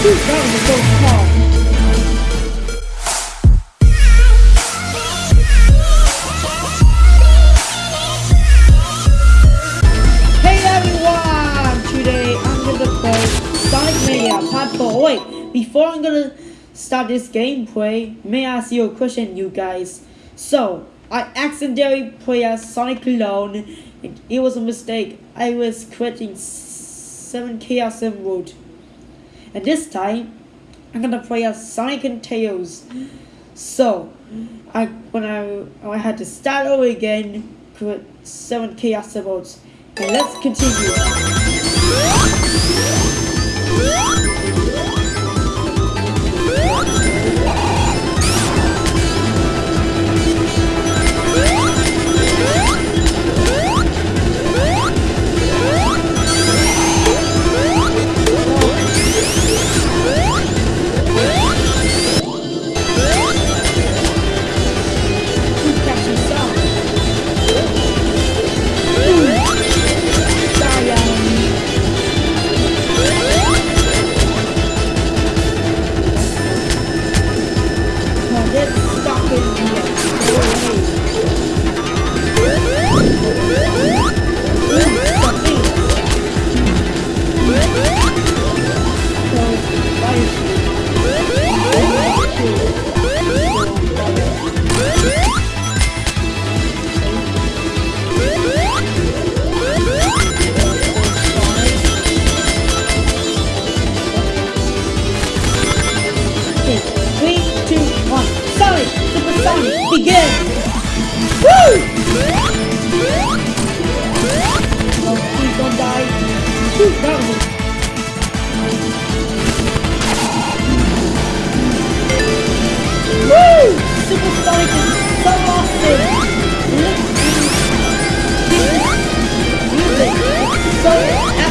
A. Hey everyone! Today I'm gonna play Sonic Mania Part 4. Oh, wait, before I'm gonna start this gameplay, may I ask you a question, you guys? So, I accidentally played as Sonic Clone. It was a mistake. I was creating 7 Chaos Emerald. And this time, I'm gonna play as Sonic and Tails. So, I when I I had to start over again, put seven chaos emeralds. And let's continue. Stop it So! Music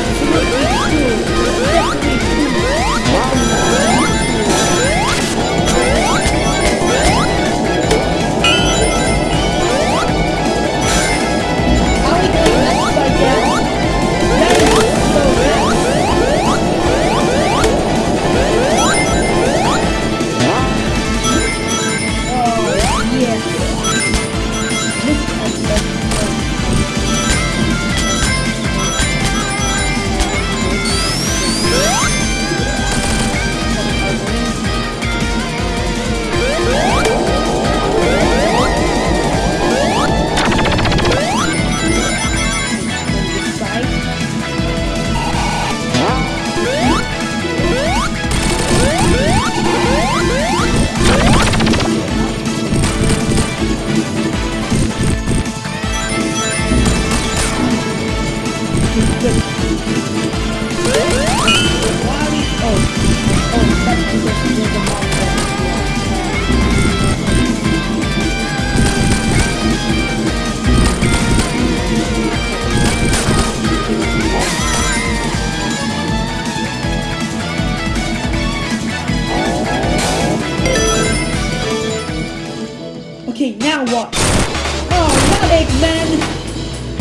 Oh, not Eggman!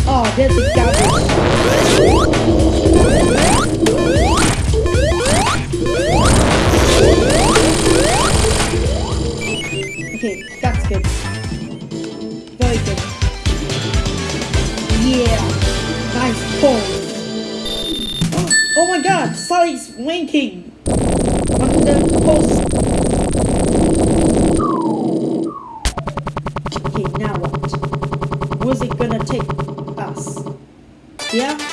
Oh, there's a garbage. Okay, that's good. Very good. Yeah, nice pull. Oh my god, Sonic's winking on the post. Yeah?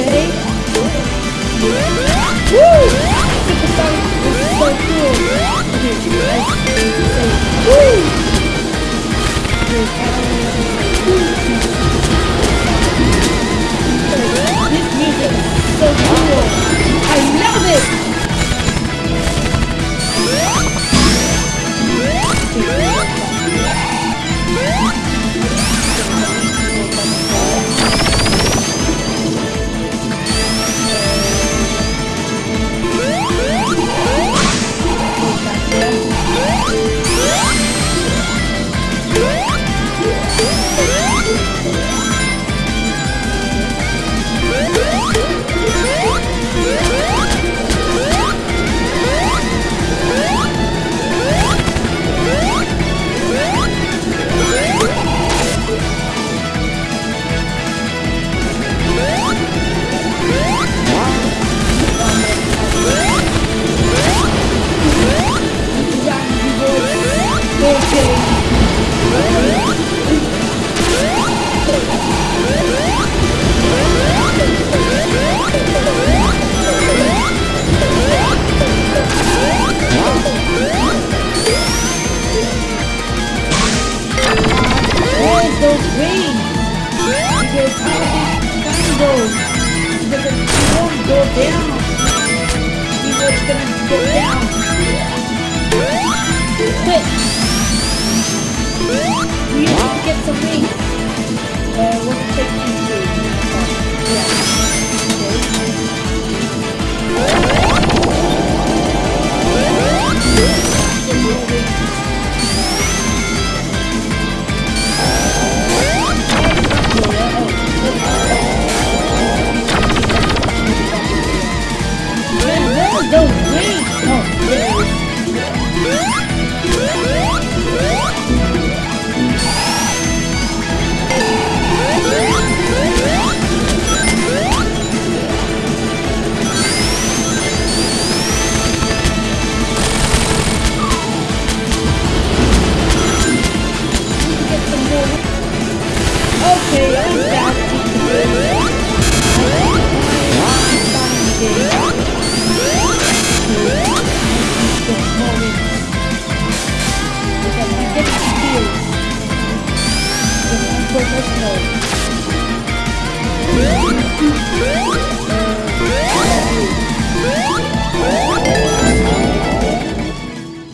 okay? Woo! Super Sonic is so cool! Okay, guys, say woo! This music is so cool! I love it! Get some rings. Uh, to take yeah.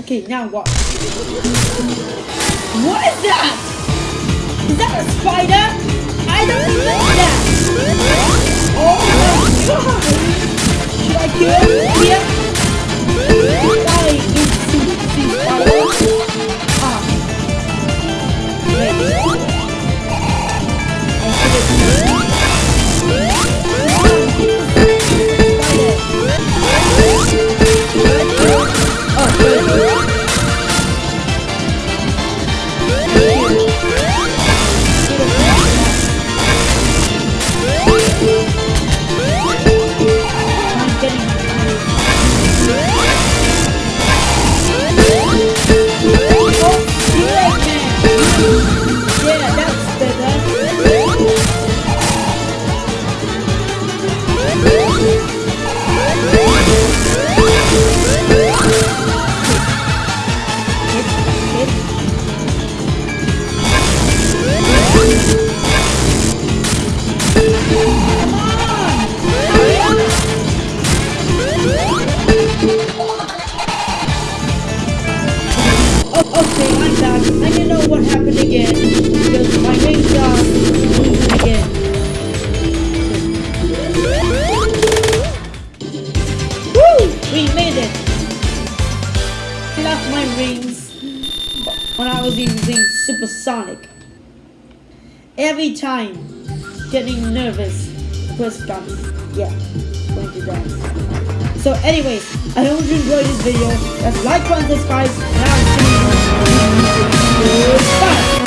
Okay, now what? What is that? Is that a spider? I don't like that. Oh my god! Should I kill it? Yeah. Rings when I was using Super Sonic. Every time, getting nervous, press guns. Yeah, going to die. So anyways, I hope you enjoyed this video. Let's like, comment, subscribe, and I'll see you. next Goodbye.